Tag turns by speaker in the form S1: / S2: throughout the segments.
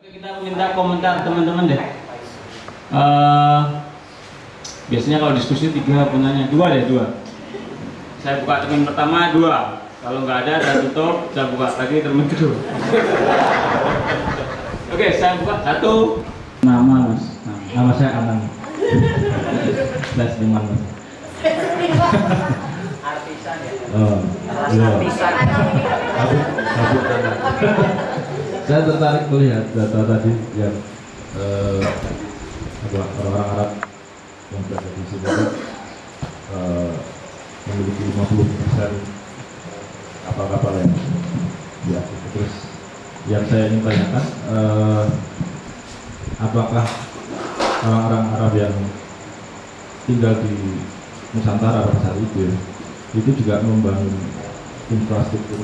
S1: Oke, kita minta komentar teman-teman deh. Eh, biasanya kalau diskusi tiga punyanya dua deh dua. Saya buka termin pertama dua. Kalau nggak ada saya tutup, saya buka lagi termin kedua. Oke, saya buka satu.
S2: Nama mas, nama saya Anang. Saya seniman mas.
S3: artisan ya
S2: Oh,
S3: artisan.
S2: Saya tertarik melihat data tadi yang eh, orang-orang Arab yang berada di sini eh, memiliki 50 persen kapal-kapal yang ya terus yang saya ingin tanyakan eh, apakah orang-orang Arab yang tinggal di Nusantara pada saat itu ya, itu juga membangun infrastruktur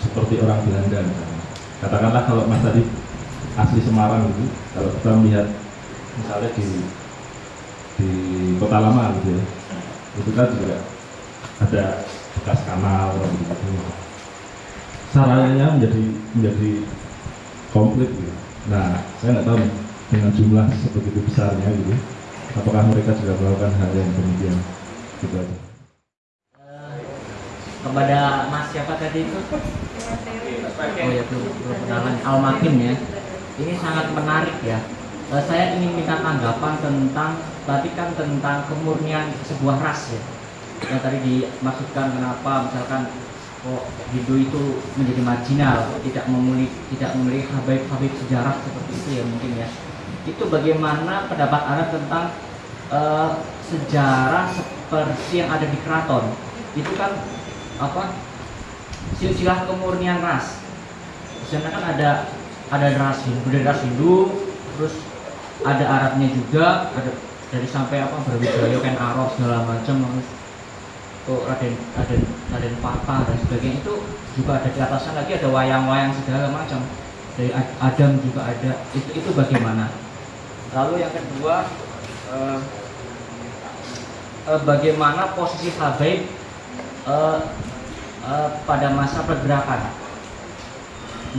S2: seperti orang Belanda misalnya. Katakanlah kalau Mas tadi asli Semarang gitu kalau kita melihat misalnya di di kota lama gitu ya itu kan juga ada bekas kanal gitu sarannya menjadi menjadi komplit gitu. Nah, saya nggak tahu dengan jumlah sebegitu besarnya gitu, apakah mereka juga melakukan hal yang demikian gitu aja.
S3: Kepada mas siapa tadi itu? Oh ya belum belum kenalan. Almakin ya. Ini sangat menarik ya. Eh, saya ingin minta tanggapan tentang tadi kan tentang kemurnian sebuah ras ya. Yang tadi dimaksudkan kenapa misalkan kok Hindu itu menjadi marginal tidak memiliki tidak memiliki habib-habib sejarah seperti itu ya mungkin ya. Itu bagaimana pendapat anda tentang eh, sejarah seperti yang ada di keraton? Itu kan apa? Silsilah kemurnian ras. Di kan ada ada ras Hindu dari ras Hindu terus ada Arabnya juga ada dari sampai apa Brawijaya Ken Arok segala macam terus tuh Raden Raden Raden Patah dan sebagainya. Itu juga ada di atasnya lagi ada wayang-wayang segala macam. Dari Ad- Adam juga ada. Itu itu bagaimana? Lalu yang kedua eh, eh, bagaimana posisi Habib eh, eh, pada masa pergerakan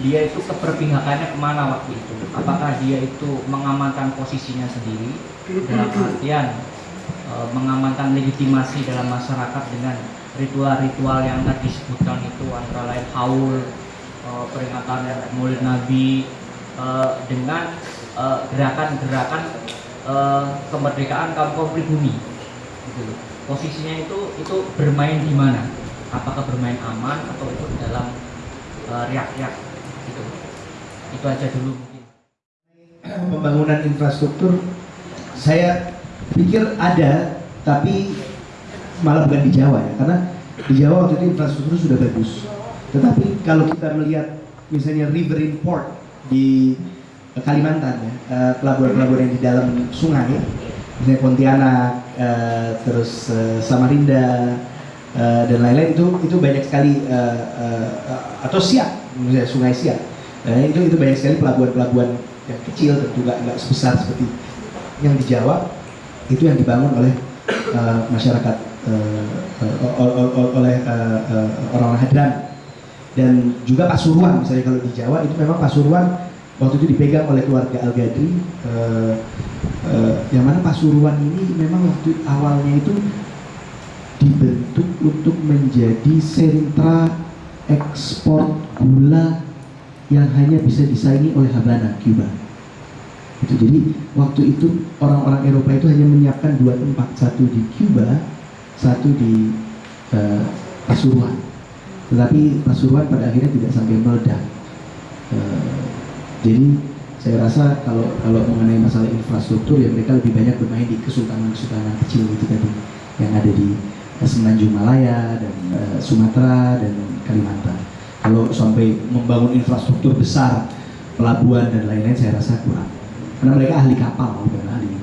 S3: dia itu keberpihakannya ke mana waktu itu? Apakah dia itu mengamankan posisinya sendiri? Dalam artian eh, mengamankan legitimasi dalam masyarakat dengan ritual-ritual yang tadi disebutkan itu antara lain haul eh, peringatan Maulid Nabi eh, dengan gerakan-gerakan kemerdekaan kaum kaum pribumi. Gitu posisinya itu itu bermain di mana apakah bermain aman atau itu dalam eh, riak-riak gitu. Itu aja dulu mungkin.
S4: Pembangunan infrastruktur saya pikir ada tapi malah bukan di Jawa ya karena di Jawa waktu itu infrastruktur sudah bagus. Tetapi kalau kita melihat misalnya river import di Kalimantan ya eh, pelabuhan-pelabuhan yang di dalam sungai misalnya Pontianak eh, terus Samarinda eh, dan lain-lain itu itu banyak sekali eh, eh, atau Siak misalnya Sungai Siak. Nah, itu itu banyak sekali pelabuhan-pelabuhan yang kecil dan juga nggak sebesar seperti yang di Jawa itu yang dibangun oleh eh, masyarakat ol- ol- oleh eh, eh, orang-orang Hadran. Dan juga Pasuruan misalnya kalau di Jawa itu memang Pasuruan waktu itu dipegang oleh keluarga Al Gadri eh, eh, yang mana Pasuruan ini memang waktu awalnya itu dibentuk untuk menjadi sentra ekspor gula yang hanya bisa disaingi oleh Havana, Cuba. Itu jadi waktu itu orang-orang Eropa itu hanya menyiapkan dua tempat, satu di Cuba, satu di eh, Pasuruan. Tetapi Pasuruan pada akhirnya tidak sampai meledak. Eh, jadi saya rasa kalau kalau mengenai masalah infrastruktur ya mereka lebih banyak bermain di kesultanan-kesultanan kecil itu tadi yang ada di Semenanjung Malaya dan eh, Sumatera dan Kalimantan. Kalau sampai membangun infrastruktur besar, pelabuhan dan lain-lain saya rasa kurang. Karena mereka ahli kapal bukan ahli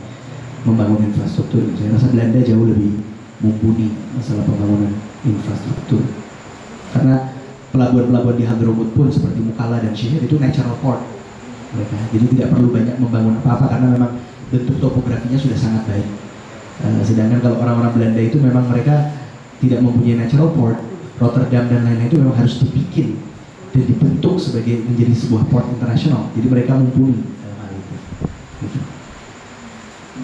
S4: membangun infrastruktur. Saya rasa Belanda jauh lebih mumpuni masalah pembangunan infrastruktur. Karena pelabuhan-pelabuhan di Hadramut pun seperti Mukalla dan Syihir itu natural port mereka. Jadi tidak perlu banyak membangun apa-apa karena memang bentuk topografinya sudah sangat baik. Sedangkan kalau orang-orang Belanda itu memang mereka tidak mempunyai natural port, Rotterdam dan lain-lain itu memang harus dibikin dan dibentuk sebagai menjadi sebuah port internasional. Jadi mereka mumpuni dalam hal itu.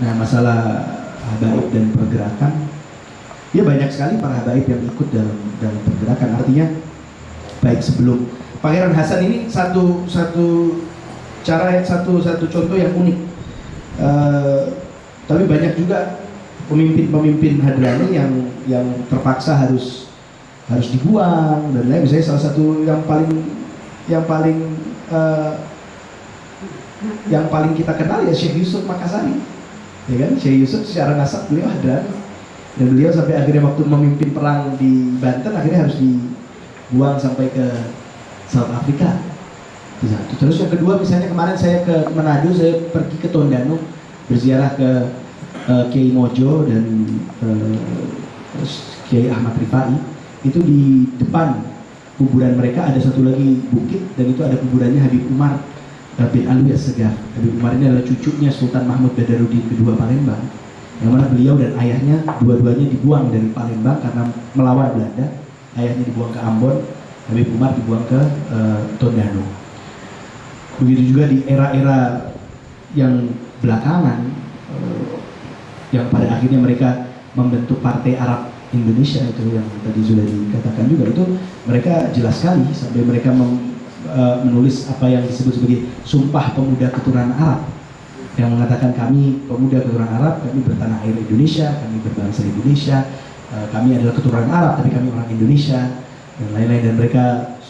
S4: Nah masalah habaib dan pergerakan, ya banyak sekali para habaib yang ikut dalam dalam pergerakan. Artinya baik sebelum Pangeran Hasan ini satu satu cara satu satu contoh yang unik. Eh, tapi banyak juga pemimpin-pemimpin Hadrani yang yang terpaksa harus harus dibuang dan lain misalnya salah satu yang paling yang paling eh, yang paling kita kenal ya Syekh Yusuf Makassari. Ya kan? Syekh Yusuf secara nasab beliau Hadrani. Dan beliau sampai akhirnya waktu memimpin perang di Banten akhirnya harus dibuang sampai ke South satu. Terus yang kedua misalnya kemarin saya ke Manado, saya pergi ke Tondano berziarah ke eh, Kiai Mojo dan terus Kiai Ahmad Rifai. Itu di depan kuburan mereka ada satu lagi bukit dan itu ada kuburannya Habib Umar bin Alwi Segaf. Habib Umar ini adalah cucunya Sultan Mahmud Badarudin kedua Palembang. Yang mana beliau dan ayahnya dua-duanya dibuang dari Palembang karena melawan Belanda. Ayahnya dibuang ke Ambon, Habib Umar dibuang ke eh, Tondano. Begitu juga di era-era yang belakangan yang pada akhirnya mereka membentuk Partai Arab Indonesia itu yang tadi sudah dikatakan juga. Itu mereka jelas sekali sampai mereka mem- eh, menulis apa yang disebut sebagai Sumpah Pemuda Keturunan Arab. Yang mengatakan kami pemuda keturunan Arab, kami bertanah air Indonesia, kami berbangsa Indonesia, eh, kami adalah keturunan Arab tapi kami orang Indonesia dan lain-lain. Dan mereka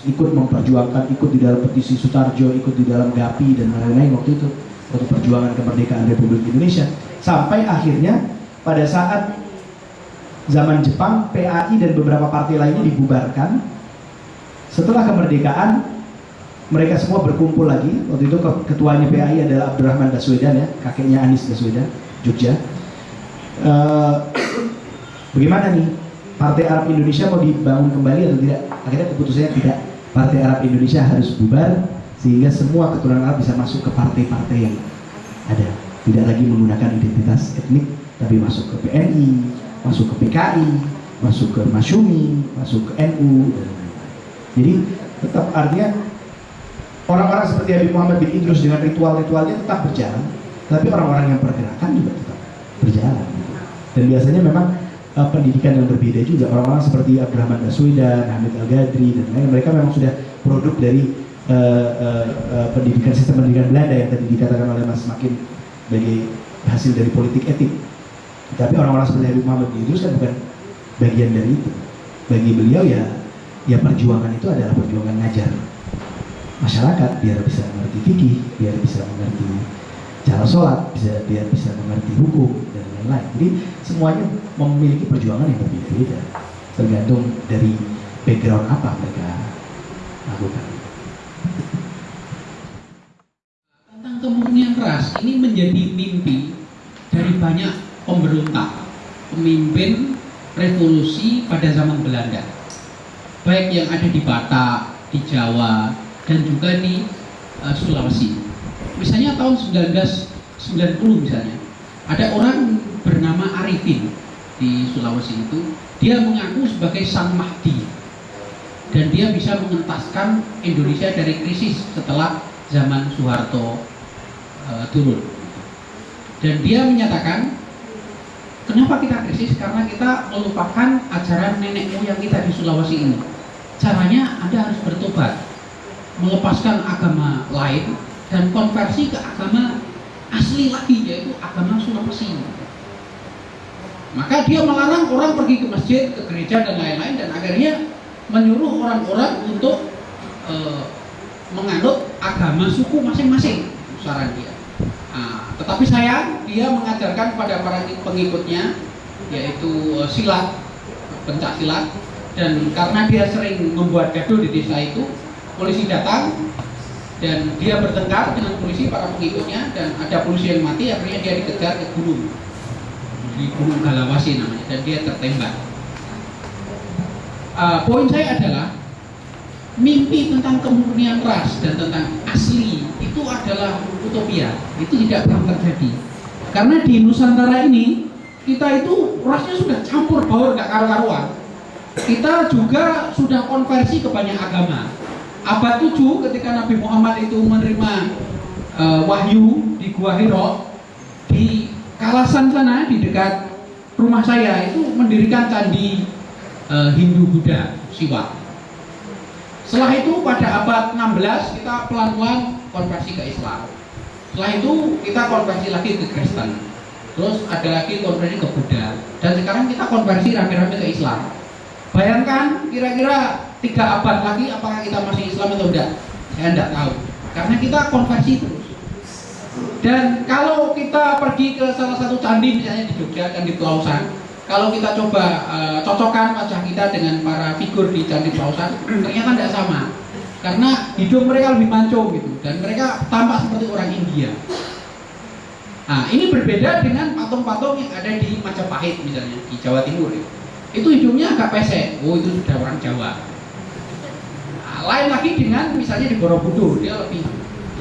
S4: ikut memperjuangkan, ikut di dalam petisi Sutarjo, ikut di dalam GAPI dan lain-lain waktu itu waktu perjuangan kemerdekaan Republik Indonesia sampai akhirnya pada saat zaman Jepang PAI dan beberapa partai lainnya dibubarkan setelah kemerdekaan mereka semua berkumpul lagi. Waktu itu ke- ketuanya PAI adalah Abdurrahman Baswedan ya kakeknya Anies Baswedan Jogja. Eh, bagaimana nih? Partai Arab Indonesia mau dibangun kembali atau tidak? Akhirnya keputusannya tidak. Partai Arab Indonesia harus bubar sehingga semua keturunan Arab bisa masuk ke partai-partai yang ada tidak lagi menggunakan identitas etnik tapi masuk ke PNI masuk ke PKI masuk ke Masyumi masuk ke NU dan lain-lain. jadi tetap artinya orang-orang seperti Habib Muhammad bin Idrus dengan ritual-ritualnya tetap berjalan tapi orang-orang yang pergerakan juga tetap berjalan dan biasanya memang uh, pendidikan yang berbeda juga orang-orang seperti Abdurrahman Baswedan, Hamid Al Ghadri dan lain mereka memang sudah produk dari uh, uh, uh, pendidikan sistem pendidikan Belanda yang tadi dikatakan oleh Mas Makin sebagai hasil dari politik etik. Tapi orang-orang seperti Habib Muhammad Idrus kan bukan bagian dari itu. Bagi beliau ya ya perjuangan itu adalah perjuangan ngajar masyarakat biar bisa mengerti fikih biar bisa mengerti cara sholat bisa biar bisa mengerti hukum dan lain-lain. Jadi semuanya memiliki perjuangan yang berbeda-beda. Tergantung dari background apa mereka lakukan
S5: tentang kemurnian ras ini menjadi mimpi dari banyak pemberontak, pemimpin revolusi pada zaman Belanda. Baik yang ada di Batak, di Jawa, dan juga di eh, Sulawesi. Misalnya tahun 1990 misalnya, ada orang bernama Arifin di Sulawesi itu, dia mengaku sebagai Sang Mahdi dan dia bisa mengentaskan Indonesia dari krisis setelah zaman Soeharto eh, turun. Dan dia menyatakan, kenapa kita krisis? Karena kita melupakan ajaran nenek moyang kita di Sulawesi ini. Caranya Anda harus bertobat, melepaskan agama lain dan konversi ke agama asli lagi yaitu agama Sulawesi. Maka dia melarang orang pergi ke masjid, ke gereja dan lain-lain dan akhirnya menyuruh orang-orang untuk eh, menganut agama suku masing-masing saran dia. Nah, tetapi sayang dia mengajarkan kepada para pengikutnya yaitu eh, silat, pencak silat dan karena dia sering membuat gaduh di desa itu, polisi datang dan dia bertengkar dengan polisi para pengikutnya dan ada polisi yang mati akhirnya dia dikejar ke gunung di gunung Galawasi namanya dan dia tertembak. Uh, poin saya adalah mimpi tentang kemurnian ras dan tentang asli adalah utopia. Itu tidak pernah terjadi. Karena di Nusantara ini kita itu rasnya sudah campur baur nggak karu-karuan. Kita juga sudah konversi ke banyak agama. Abad 7 ketika Nabi Muhammad itu menerima eh, wahyu di Gua Hiro di Kalasan sana di dekat rumah saya itu mendirikan candi eh, Hindu Buddha Siwa. Setelah itu pada abad 16 kita pelan-pelan konversi ke Islam. Setelah itu kita konversi lagi ke Kristen. Terus ada lagi konversi ke Buddha. Dan sekarang kita konversi rame-rame ke Islam. Bayangkan kira-kira tiga abad lagi apakah kita masih Islam atau enggak? Saya enggak tahu. Karena kita konversi terus. Dan kalau kita pergi ke salah satu candi misalnya di Jogja dan di Pelausan, kalau kita coba uh, cocokkan wajah kita dengan para figur di Candi Pelausan, ternyata tidak sama. Karena hidung mereka lebih mancung gitu dan mereka tampak seperti orang India. Nah, ini berbeda dengan patung-patung yang ada di Majapahit misalnya di Jawa Timur. Ya. Itu hidungnya agak pesek. Oh, itu sudah orang Jawa. Nah, lain lagi dengan misalnya di Borobudur, dia lebih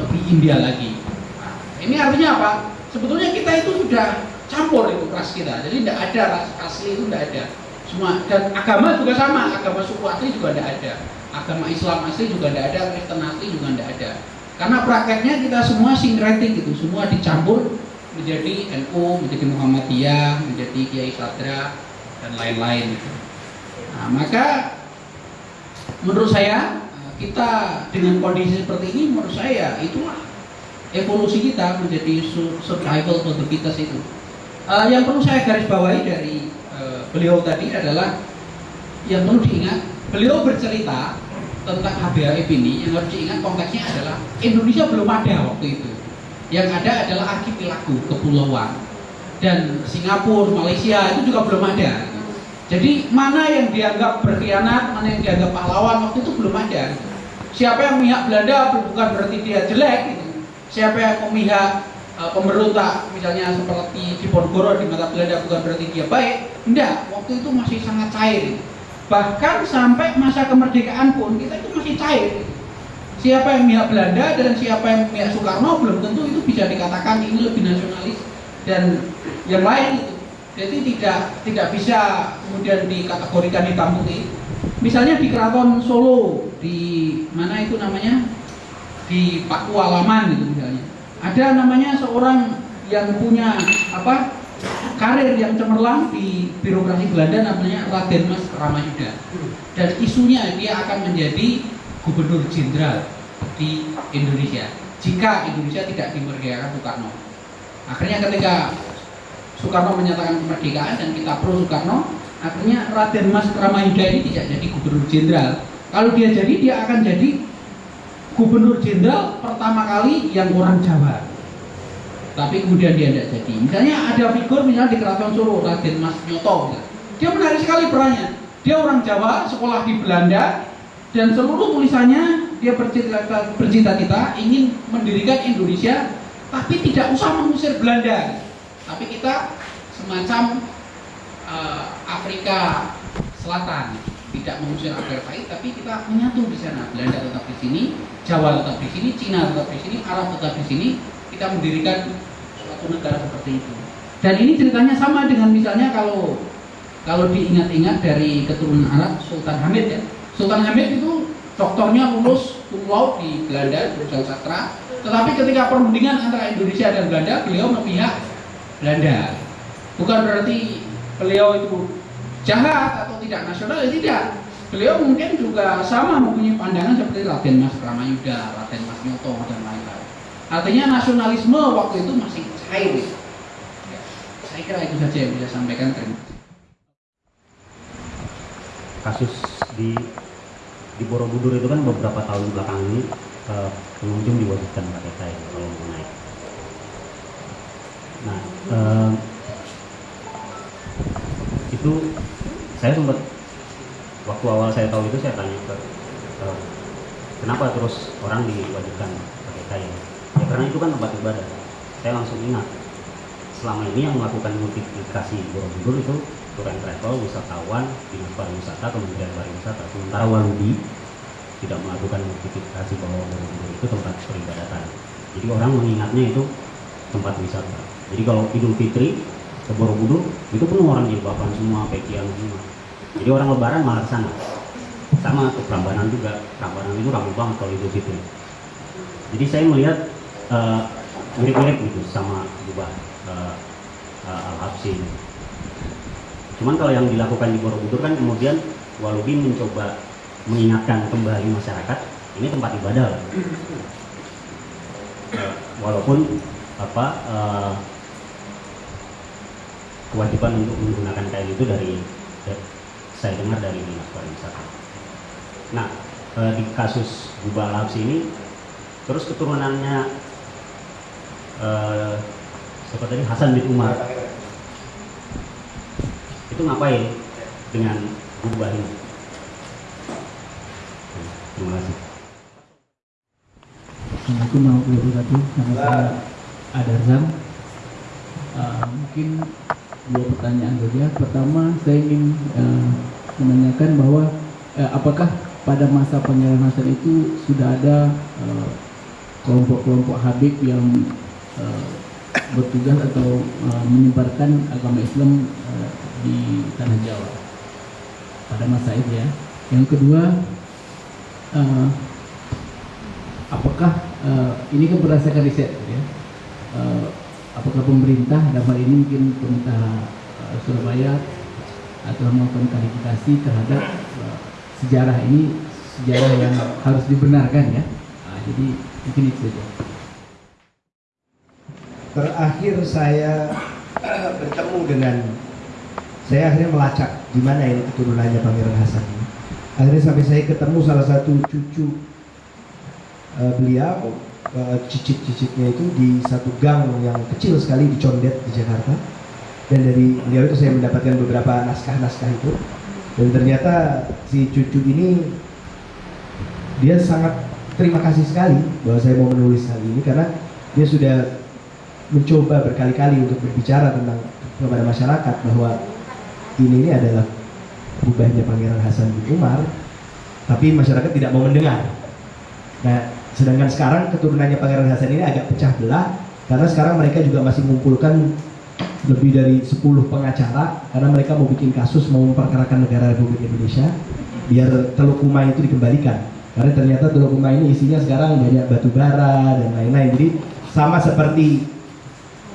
S5: lebih India lagi. Nah, ini artinya apa? Sebetulnya kita itu sudah campur itu ras kita jadi tidak ada ras asli itu tidak ada semua dan agama juga sama agama suku asli juga tidak ada agama Islam asli juga tidak ada Kristen asli juga tidak ada karena prakteknya kita semua sinkretik gitu semua dicampur menjadi NU menjadi Muhammadiyah menjadi Kiai Sadra dan lain-lain gitu. nah maka menurut saya kita dengan kondisi seperti ini menurut saya itulah evolusi kita menjadi survival fittest itu Uh, yang perlu saya garis bawahi dari uh, beliau tadi adalah yang perlu diingat, beliau bercerita tentang HBAF ini yang harus diingat konteksnya adalah Indonesia belum ada waktu itu. Yang ada adalah archipelago, kepulauan. Dan Singapura, Malaysia itu juga belum ada. Jadi mana yang dianggap berkhianat, mana yang dianggap pahlawan waktu itu belum ada. Siapa yang memihak Belanda bukan berarti dia jelek. Gitu. Siapa yang memihak uh, pemberontak misalnya seperti Diponegoro di mata Belanda bukan berarti dia baik enggak waktu itu masih sangat cair bahkan sampai masa kemerdekaan pun kita itu masih cair. Siapa yang pihak Belanda dan siapa yang pihak Soekarno belum tentu itu bisa dikatakan ini lebih nasionalis dan yang lain itu. Jadi tidak tidak bisa kemudian dikategorikan hitam putih misalnya di keraton Solo di mana itu namanya? Di Pakualaman gitu misalnya. Ada namanya seorang yang punya apa karir yang cemerlang di birokrasi Belanda namanya Raden Mas Ramayuda. Dan isunya dia akan menjadi gubernur jenderal di Indonesia. Jika Indonesia tidak dimerdekakan Soekarno. Akhirnya ketika Soekarno menyatakan kemerdekaan dan kita pro Soekarno akhirnya Raden Mas Ramayuda ini tidak jadi gubernur jenderal. Kalau dia jadi dia akan jadi gubernur jenderal pertama kali yang orang Jawa tapi kemudian dia tidak jadi. Misalnya ada figur misalnya di keraton Solo Raden Mas Nyoto dia menarik sekali perannya. Dia orang Jawa sekolah di Belanda dan seluruh tulisannya dia bercita-cita ingin mendirikan Indonesia tapi tidak usah mengusir Belanda. Tapi kita semacam uh, Afrika Selatan. Tidak mengusir apartheid tapi kita menyatu di sana. Belanda tetap di sini Jawa tetap di sini Cina tetap di sini Arab tetap di sini kita mendirikan suatu negara seperti itu. Dan ini ceritanya sama dengan misalnya kalau kalau diingat-ingat dari keturunan Arab Sultan Hamid ya. Sultan Hamid itu doktornya lulus cum di Belanda jurusan sastra. Tetapi ketika perundingan antara Indonesia dan Belanda beliau memihak Belanda. Bukan berarti beliau itu jahat atau tidak nasional ya tidak. Beliau mungkin juga sama mempunyai pandangan seperti Raden Mas Ramayuda, Raden Mas Nyoto dan lain-lain artinya nasionalisme waktu itu masih cair. Ya, saya kira itu saja yang bisa sampaikan. Terima
S6: kasus di di Borobudur itu kan beberapa tahun belakang ini uh, pengunjung diwajibkan pakai kain kalau mau naik. Nah, uh, itu saya sempat waktu awal saya tahu itu saya tanya ke uh, kenapa terus orang diwajibkan pakai kain ya karena itu kan tempat ibadah. Saya langsung ingat selama ini yang melakukan multiplikasi Borobudur itu tour and travel wisatawan dinas pariwisata kementerian pariwisata. Sementara Walubi tidak melakukan multiplikasi bahwa Borobudur itu tempat peribadatan. Jadi orang mengingatnya itu tempat wisata. Jadi kalau Idul Fitri ke Borobudur itu penuh orang jilbaban semua, pekian semua. Jadi orang lebaran malah ke sama ke Prambanan juga. Prambanan itu ramai banget kalau Idul Fitri. Jadi saya melihat eh, mirip-mirip gitu sama jubah uh, Al-Habsi ini. Cuman kalau yang dilakukan di Borobudur kan kemudian Walubi mencoba mengingatkan kembali masyarakat ini tempat ibadah. Eh, walaupun apa eh, kewajiban untuk menggunakan kain itu dari, saya dengar dari dinas pariwisata. Nah di kasus Gubah Al-Habsi ini terus keturunannya eh, tadi Hasan bin Umar itu ngapain dengan Gubah ini? Terima kasih.
S7: Assalamualaikum warahmatullahi wabarakatuh. Nama saya Adarzam. Uh, mungkin dua pertanyaan saja. Pertama, saya ingin uh, menanyakan bahwa uh, apakah pada masa pangeran Hasan itu sudah ada uh, kelompok-kelompok Habib yang uh, bertugas atau uh, menyebarkan agama Islam uh, di tanah Jawa pada masa itu ya. Yang kedua, apakah ini kan berdasarkan riset ya uh, apakah pemerintah dalam hal ini mungkin pemerintah Surabaya atau melakukan klarifikasi terhadap sejarah ini sejarah yang harus dibenarkan ya Nah, jadi mungkin itu saja
S4: Terakhir saya bertemu dengan saya akhirnya melacak di mana ini keturunannya Pangeran Hasan. Akhirnya sampai saya ketemu salah satu cucu eh, beliau eh, cicit-cicitnya itu di satu gang yang kecil sekali di Condet di Jakarta. Dan dari beliau itu saya mendapatkan beberapa naskah-naskah itu. Dan ternyata si cucu ini dia sangat terima kasih sekali bahwa saya mau menulis hal ini karena dia sudah mencoba berkali-kali untuk berbicara tentang kepada masyarakat bahwa ini ini adalah ubahnya Pangeran Hasan bin Umar, tapi masyarakat tidak mau mendengar. Nah, sedangkan sekarang keturunannya Pangeran Hasan ini agak pecah belah karena sekarang mereka juga masih mengumpulkan lebih dari 10 pengacara karena mereka mau bikin kasus mau memperkarakan negara Republik Indonesia biar Teluk Kumai itu dikembalikan karena ternyata Teluk Kumai ini isinya sekarang banyak batu bara dan lain-lain jadi sama seperti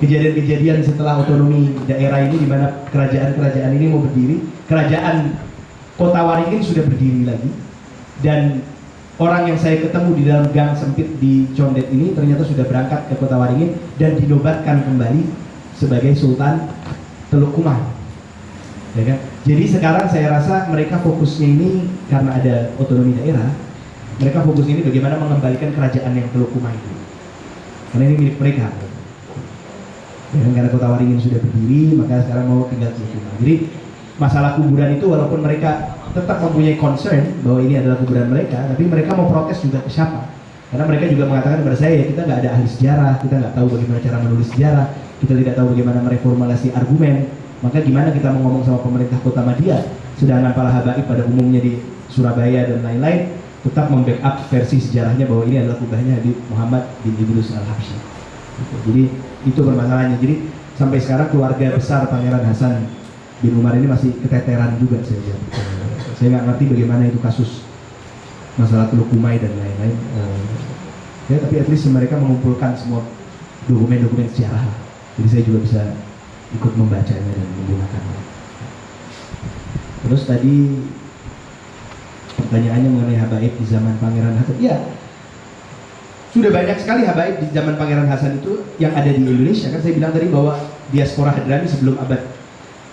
S4: kejadian-kejadian setelah otonomi daerah ini di mana kerajaan-kerajaan ini mau berdiri kerajaan kota Waringin sudah berdiri lagi. Dan orang yang saya ketemu di dalam gang sempit di Condet ini ternyata sudah berangkat ke kota Waringin dan dinobatkan kembali sebagai Sultan Teluk Kumai ya kan? jadi sekarang saya rasa mereka fokusnya ini karena ada otonomi daerah mereka fokus ini bagaimana mengembalikan kerajaan yang Teluk Kumai itu. Karena ini milik mereka ya karena kota Waringin sudah berdiri maka sekarang mau tinggal Teluk Kumai jadi masalah kuburan itu walaupun mereka tetap mempunyai concern bahwa ini adalah kuburan mereka tapi mereka mau protes juga ke siapa? Karena mereka juga mengatakan kepada saya ya kita nggak ada ahli sejarah kita nggak tahu bagaimana cara menulis sejarah kita tidak tahu bagaimana mereformulasi argumen. Maka gimana kita mau ngomong sama pemerintah kota Madia sedangkan para habaib pada umumnya di Surabaya dan lain-lain tetap membackup versi sejarahnya bahwa ini adalah kubahnya Habib Muhammad bin Idrus al Habsyi Gitu. jadi itu permasalahannya jadi sampai sekarang keluarga besar Pangeran Hasan bin Umar ini masih keteteran juga saya lihat. Saya nggak ngerti bagaimana itu kasus masalah Teluk Kumai dan lain-lain. Eh, ya tapi at least mereka mengumpulkan semua dokumen-dokumen sejarah. Jadi saya juga bisa ikut membacanya dan menggunakannya. Terus tadi pertanyaannya mengenai habaib di zaman Pangeran Hasan. Ya, sudah banyak sekali habaib di zaman Pangeran Hasan itu yang ada di Indonesia. Kan saya bilang tadi bahwa diaspora Hadrami sebelum abad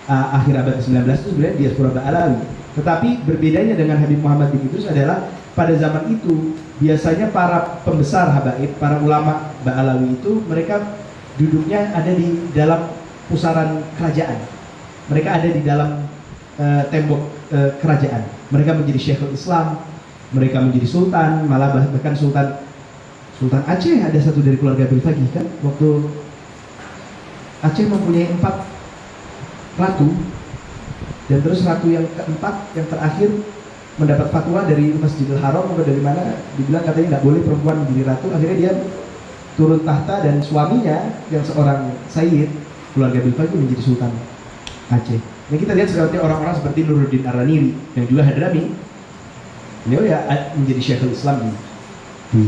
S4: uh, akhir abad ke-19 itu sebenarnya diaspora Ba'alawi. Tetapi berbedanya dengan Habib Muhammad bin Idrus adalah pada zaman itu biasanya para pembesar habaib, para ulama Ba'alawi itu mereka duduknya ada di dalam pusaran kerajaan. Mereka ada di dalam uh, tembok uh, kerajaan. Mereka menjadi Syekhul Islam, mereka menjadi sultan, malah bah- bahkan sultan Sultan Aceh ada satu dari keluarga Bilfagi kan? Waktu Aceh mempunyai empat ratu dan terus ratu yang keempat yang terakhir mendapat fatwa dari Masjidil Haram atau dari mana dibilang katanya nggak boleh perempuan menjadi ratu. Akhirnya dia turun tahta dan suaminya yang seorang Sayyid keluarga Bilfagi menjadi Sultan Aceh. Nah kita lihat seperti orang-orang seperti Nuruddin Araniri yang juga Hadrami. Beliau ya menjadi syekhul Islam di,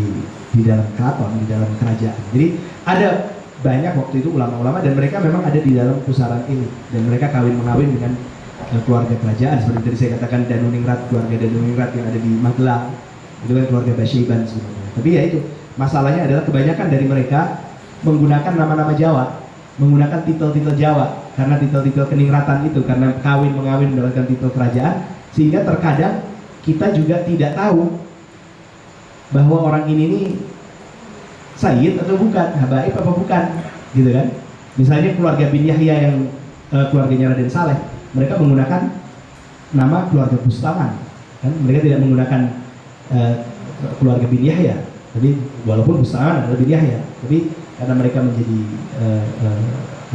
S4: di dalam keraton, di dalam kerajaan. Jadi ada banyak waktu itu ulama-ulama dan mereka memang ada di dalam pusaran ini dan mereka kawin mengawin dengan eh, keluarga kerajaan seperti tadi saya katakan Danuningrat keluarga Danuningrat yang ada di Magelang itu kan keluarga Basyiban sebenarnya. Tapi ya itu masalahnya adalah kebanyakan dari mereka menggunakan nama-nama Jawa, menggunakan titel-titel Jawa karena titel-titel keningratan itu karena kawin mengawin mendapatkan titel kerajaan sehingga terkadang kita juga tidak tahu bahwa orang ini nih Sayyid atau bukan, habaib apa bukan, gitu kan? Misalnya keluarga bin Yahya yang eh, keluarganya Raden Saleh, mereka menggunakan nama keluarga Bustaman, kan? Mereka tidak menggunakan eh, keluarga bin Yahya, tapi walaupun Bustaman adalah bin Yahya, tapi karena mereka menjadi eh, eh,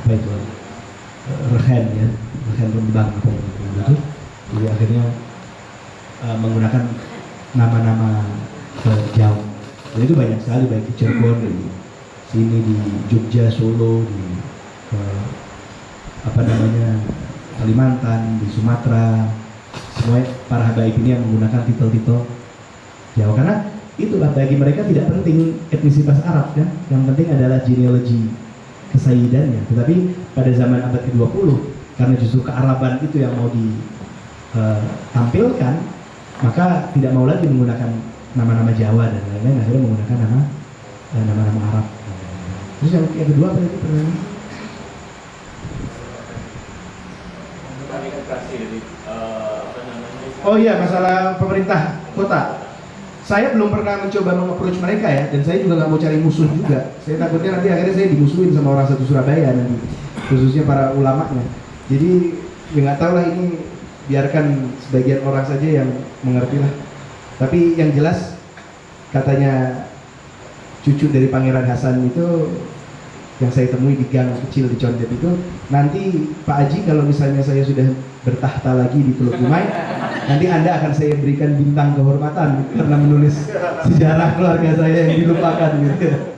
S4: apa itu, eh, rehen ya, rehen rembang apa itu, jadi akhirnya eh, menggunakan nama-nama eh, Jawa. Dan itu banyak sekali baik di Cirebon, di sini di Jogja, Solo, di eh, apa namanya Kalimantan, di Sumatera, semua para habaib ini yang menggunakan titel-titel Jawa karena itulah bagi mereka tidak penting etnisitas Arab kan, yang penting adalah genealogi kesayidannya. Tetapi pada zaman abad ke-20 karena justru kearaban itu yang mau ditampilkan, maka tidak mau lagi menggunakan nama-nama Jawa dan lain-lain akhirnya menggunakan nama eh, nama-nama Arab. Terus yang, kedua apa itu pertanyaan? Oh iya masalah pemerintah kota. Saya belum pernah mencoba mengapproach mereka ya, dan saya juga nggak mau cari musuh juga. Saya takutnya nanti akhirnya saya dimusuhin sama orang satu Surabaya nanti, khususnya para ulamanya. Jadi ya nggak tahu lah ini biarkan sebagian orang saja yang mengerti lah. Tapi yang jelas katanya cucu dari Pangeran Hasan itu yang saya temui di gang kecil di Condet itu nanti Pak Aji kalau misalnya saya sudah bertahta lagi di Teluk Kumai nanti Anda akan saya berikan bintang kehormatan karena menulis sejarah keluarga saya yang dilupakan gitu.